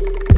you